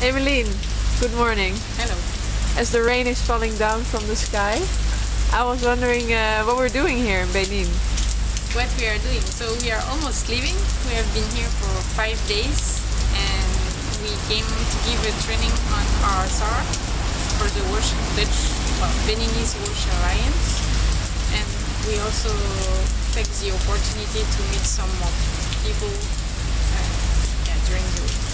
Emeline, good morning. Hello. As the rain is falling down from the sky, I was wondering uh, what we're doing here in Benin. What we are doing? So we are almost leaving. We have been here for five days and we came to give a training on our SAR for the Wash Dutch, well, Beninese Wash Alliance. And we also take the opportunity to meet some more people uh, yeah, during the week.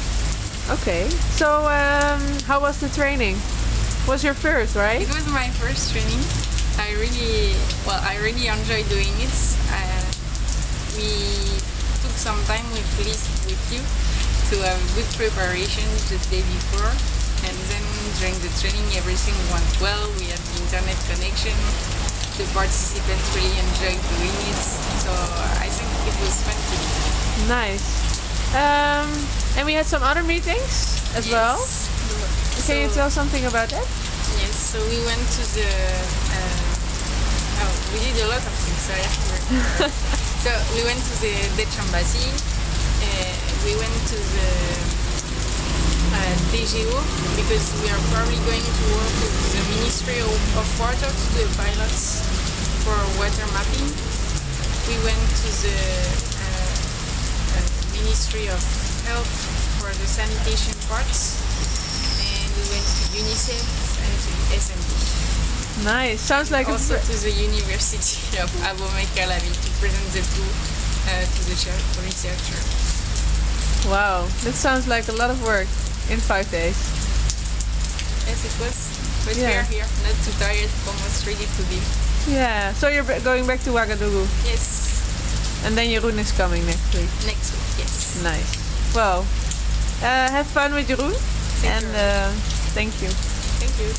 Okay, so um, how was the training? Was your first, right? It was my first training. I really, well, I really enjoy doing it. Uh, we took some time with Liz, with you, to have good preparation the day before, and then during the training everything went well. We had the internet connection. The participants really enjoyed doing it, so I think it was fun to do. Nice. Um, and we had some other meetings as well. Yes. Can you tell something about that? Yes, so we went to the. Uh, oh, we did a lot of things. So I have to remember. so we went to the Dutch embassy. Uh, we went to the uh, DG-Eau because we are probably going to work with the Ministry of, of Water to do pilots for water mapping. We went to the uh, uh, Ministry of Health for the sanitation parts and we went to UNICEF and to SMD. Nice. Sounds like also a. to the University of Abomey Calavi to present the tool uh, to the cher- researcher. Wow, that sounds like a lot of work in five days. Yes, it was. But we are here, not too tired, almost ready to leave. Yeah. So you're going back to Ouagadougou, Yes, and then Jeroen is coming next week. next week, yes. Nice. Well, uh, have fun with Jeroen, Thank and you. uh, thank you. Thank you.